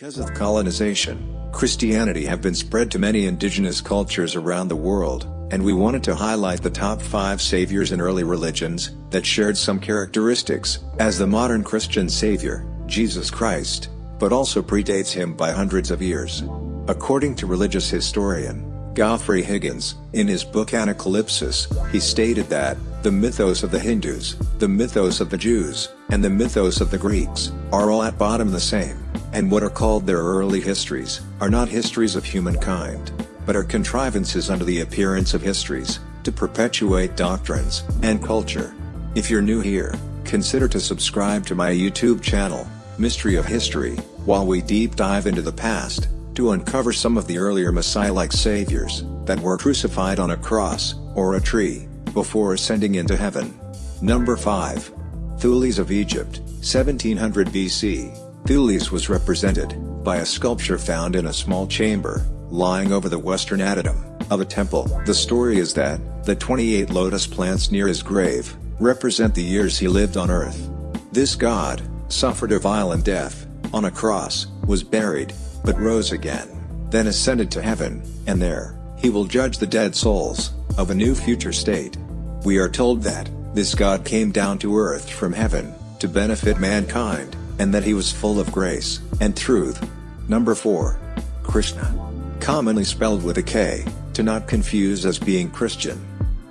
Because of colonization, Christianity have been spread to many indigenous cultures around the world, and we wanted to highlight the top 5 saviors in early religions that shared some characteristics as the modern Christian savior, Jesus Christ, but also predates him by hundreds of years. According to religious historian Godfrey Higgins, in his book Anacalypsis, he stated that, the mythos of the Hindus, the mythos of the Jews, and the mythos of the Greeks, are all at bottom the same, and what are called their early histories, are not histories of humankind, but are contrivances under the appearance of histories, to perpetuate doctrines, and culture. If you're new here, consider to subscribe to my YouTube channel, Mystery of History, while we deep dive into the past, to uncover some of the earlier Messiah-like saviors, that were crucified on a cross, or a tree, before ascending into heaven. Number 5. Thules of Egypt, 1700 BC. Thules was represented, by a sculpture found in a small chamber, lying over the western adytum, of a temple. The story is that, the 28 lotus plants near his grave, represent the years he lived on earth. This god, suffered a violent death, on a cross, was buried, but rose again, then ascended to heaven, and there, he will judge the dead souls, of a new future state. We are told that, this God came down to earth from heaven, to benefit mankind, and that he was full of grace, and truth. Number 4. Krishna. Commonly spelled with a K, to not confuse as being Christian.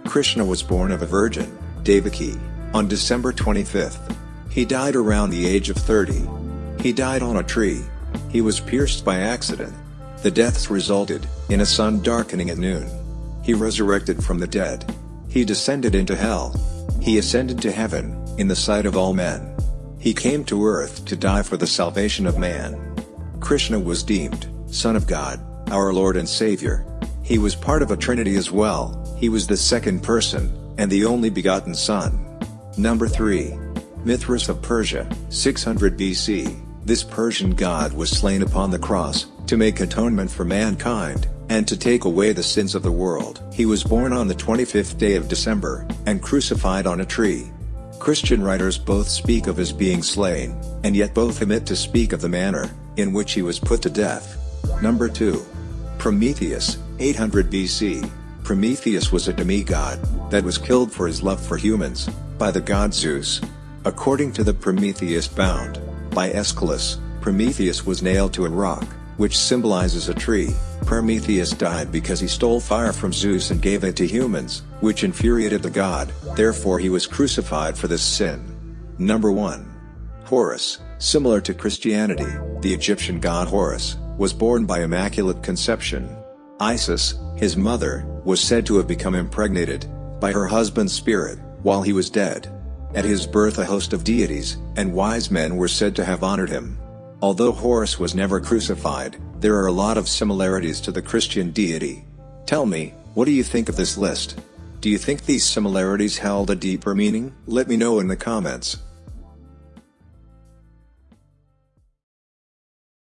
Krishna was born of a virgin, Devaki, on December 25th. He died around the age of 30. He died on a tree. He was pierced by accident. The deaths resulted, in a sun darkening at noon. He resurrected from the dead. He descended into hell. He ascended to heaven, in the sight of all men. He came to earth to die for the salvation of man. Krishna was deemed, Son of God, our Lord and Savior. He was part of a trinity as well, he was the second person, and the only begotten Son. Number 3. Mithras of Persia, 600 BC. This Persian god was slain upon the cross, to make atonement for mankind, and to take away the sins of the world. He was born on the 25th day of December, and crucified on a tree. Christian writers both speak of his being slain, and yet both omit to speak of the manner, in which he was put to death. Number 2. Prometheus, 800 BC. Prometheus was a demigod, that was killed for his love for humans, by the god Zeus. According to the Prometheus Bound, by Aeschylus, Prometheus was nailed to a rock, which symbolizes a tree. Prometheus died because he stole fire from Zeus and gave it to humans, which infuriated the god, therefore he was crucified for this sin. Number 1. Horus, similar to Christianity, the Egyptian god Horus, was born by immaculate conception. Isis, his mother, was said to have become impregnated, by her husband's spirit, while he was dead. At his birth a host of deities, and wise men were said to have honored him. Although Horus was never crucified, there are a lot of similarities to the Christian deity. Tell me, what do you think of this list? Do you think these similarities held a deeper meaning? Let me know in the comments.